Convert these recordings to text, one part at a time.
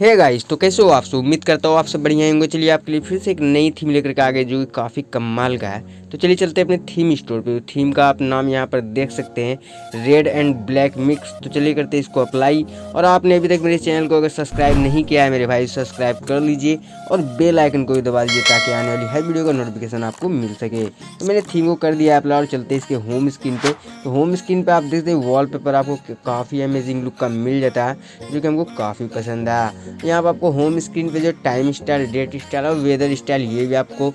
Hey guys तो कैसे हो आप सब? उम्मीद करता हूँ आप सब बढ़िया होंगे। चलिए आपके लिए फिर से एक नई थीम लेकर के आ गए जो कि काफ़ी कमाल का है। तो चलिए चलते हैं अपने थीम स्टोर पे। थीम का आप नाम यहाँ पर देख सकते हैं रेड एंड ब्लैक मिक्स तो चलिए करते हैं इसको अप्लाई और आपने अभी तक मेरे चैनल को अगर सब्सक्राइब नहीं किया है मेरे भाई सब्सक्राइब कर लीजिए और बेल आइकन को भी दबा दीजिए, ताकि आने वाली हर वीडियो का नोटिफिकेशन आपको मिल सके। तो मैंने थीम को कर दिया अप्लाई और चलते इसके होम स्क्रीन पर तो होम स्क्रीन पर आप देखते हैं वॉल आपको काफ़ी अमेजिंग लुक का मिल जाता है, जो कि हमको काफ़ी पसंद है। यहाँ पर आपको होम स्क्रीन पे जो टाइम स्टाइल डेट स्टाइल और वेदर स्टाइल ये भी आपको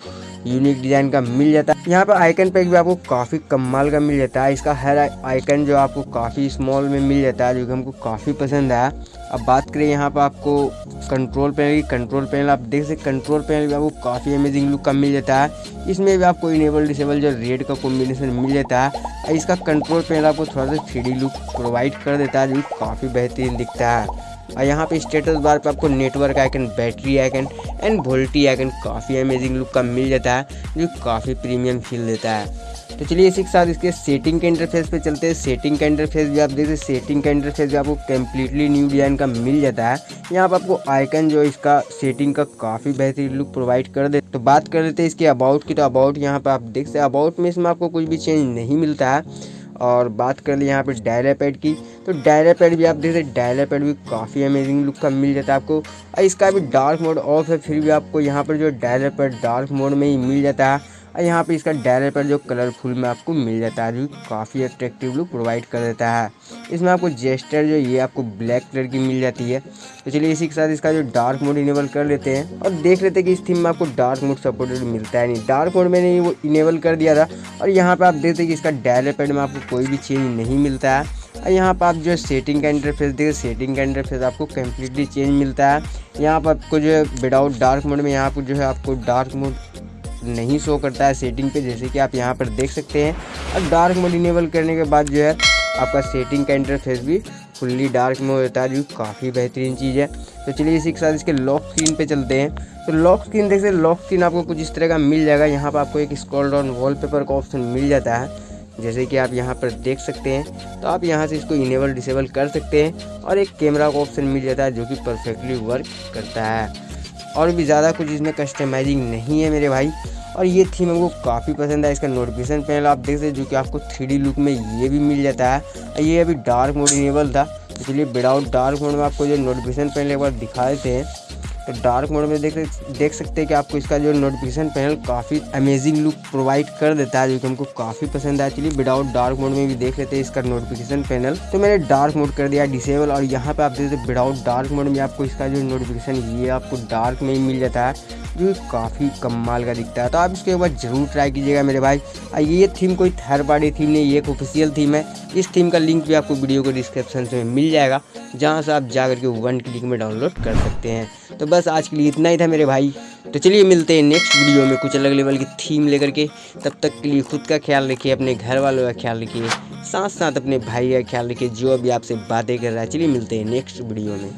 यूनिक डिज़ाइन का मिल जाता है। यहाँ पर आइकन पैक भी आपको काफ़ी कमाल का मिल जाता है। इसका हर आइकन जो आपको काफ़ी स्मॉल में मिल जाता है, जो कि हमको काफ़ी पसंद है अब बात करें यहाँ पर आपको कंट्रोल पैनल की। कंट्रोल पैनल आप देख सकते कंट्रोल पैनल भी आपको काफ़ी अमेजिंग लुक का मिल जाता है। इसमें भी आपको इनेबल डिसेबल जो रेड का कॉम्बिनेशन मिल जाता है। इसका कंट्रोल पैनल आपको थोड़ा सा थ्री लुक प्रोवाइड कर देता है, जो काफ़ी बेहतरीन दिखता है। और यहाँ पे स्टेटस बार पे आपको network icon battery icon and VoLTE icon काफ़ी अमेजिंग लुक का मिल जाता है, जो काफ़ी प्रीमियम फील देता है। तो चलिए इसी के साथ इसके सेटिंग के इंटरफेस पे चलते हैं। सेटिंग का इंटरफेस भी आप देखते सेटिंग का इंटरफेस भी आपको कम्प्लीटली न्यू डिज़ाइन का मिल जाता है। यहाँ पर आपको आइकन जो इसका सेटिंग का काफ़ी बेहतरीन लुक प्रोवाइड कर दे तो बात कर लेते हैं इसके अबाउट की। तो अबाउट यहाँ पर आप देख सकते अबाउट में इसमें आपको कुछ भी चेंज नहीं मिलता है। और बात कर ली यहाँ पे डायरा पैड की तो डायरा पैड भी आप देख सकते डायरा पैड भी काफ़ी अमेजिंग लुक का मिल जाता है आपको। और इसका भी डार्क मोड ऑफ़ है, फिर भी आपको यहाँ पर जो डायरा पैड डार्क मोड में ही मिल जाता है। और यहाँ पे इसका डायलर पर जो कलरफुल में आपको मिल जाता है, जो काफ़ी अट्रैक्टिव लुक प्रोवाइड कर देता है। इसमें आपको जेस्टर जो ये आपको ब्लैक कलर की मिल जाती है। तो चलिए इसी के साथ इसका जो डार्क मोड इनेबल कर लेते हैं और देख लेते हैं कि इस थीम में आपको डार्क मोड सपोर्टेड मिलता है नहीं। डार्क मोड मैंने वो इनेबल कर दिया था। और यहाँ पर आप देखते हैं कि इसका डायलर पैड में आपको कोई भी चेंज नहीं मिलता है। और यहाँ पर आप जो सेटिंग का इंटरफेस देखिए सेटिंग का इंटरफेस आपको कम्प्लीटली चेंज मिलता है। यहाँ पर आपको जो है विदाउट डार्क मोड में यहाँ पर जो है, आपको डार्क मोड नहीं शो करता है सेटिंग पे, जैसे कि आप यहाँ पर देख सकते हैं। और डार्क मोड इनेबल करने के बाद जो है, आपका सेटिंग का इंटरफेस भी फुल्ली डार्क में हो जाता है, जो काफ़ी बेहतरीन चीज़ है। तो चलिए इसी के साथ इसके लॉक स्क्रीन पे चलते हैं। तो लॉक स्क्रीन देख सकते लॉक स्क्रीन आपको कुछ इस तरह का मिल जाएगा। यहाँ पर आपको एक स्क्रॉल डाउन वॉलपेपर का ऑप्शन मिल जाता है, जैसे कि आप यहाँ पर देख सकते हैं। तो आप यहाँ से इसको इनेबल डिसेबल कर सकते हैं और एक कैमरा का ऑप्शन मिल जाता है, जो कि परफेक्टली वर्क करता है। और भी ज़्यादा कुछ इसमें कस्टमाइजिंग नहीं है मेरे भाई। और ये थीम हमको काफ़ी पसंद है, इसका नोटिफिकेशन पैनल आप देख सकते जो कि आपको थ्री लुक में ये भी मिल जाता है। ये अभी डार्क मोड इनेबल था, इसलिए विदाउट डार्क मोड में आपको जो नोटिफिकेशन पैनल एक बार दिखा देते हैं। तो डार्क मोड में देख देख सकते हैं कि आपको इसका जो नोटिफिकेशन पैनल काफ़ी अमेजिंग लुक प्रोवाइड कर देता है, जो कि हमको काफ़ी पसंद है। चलिए विदाउट डार्क मोड में भी देख लेते हैं इसका नोटिफिकेशन पैनल तो मैंने डार्क मोड कर दिया डिसेबल और यहाँ पे आप देखते विदाउट डार्क मोड में आपको इसका जो नोटिफिकेशन ये आपको डार्क में ही मिल जाता है। जो काफ़ी कमाल का दिखता है। तो आप इसको एक बार ज़रूर ट्राई कीजिएगा मेरे भाई। ये थीम कोई थर्ड पार्टी थीम नहीं, ये एक ऑफिशियल थीम है। इस थीम का लिंक भी आपको वीडियो को डिस्क्रिप्शन में मिल जाएगा, जहाँ से आप जा करके वन क्लिक में डाउनलोड कर सकते हैं। तो बस आज के लिए इतना ही था मेरे भाई। तो चलिए मिलते हैं नेक्स्ट वीडियो में कुछ अलग लेवल की थीम लेकर के। तब तक के लिए खुद का ख्याल रखिए, अपने घर वालों का ख्याल रखिए। साथ साथ अपने भाई का ख्याल रखिए, जो अभी आपसे बातें कर रहा है। चलिए मिलते हैं नेक्स्ट वीडियो में।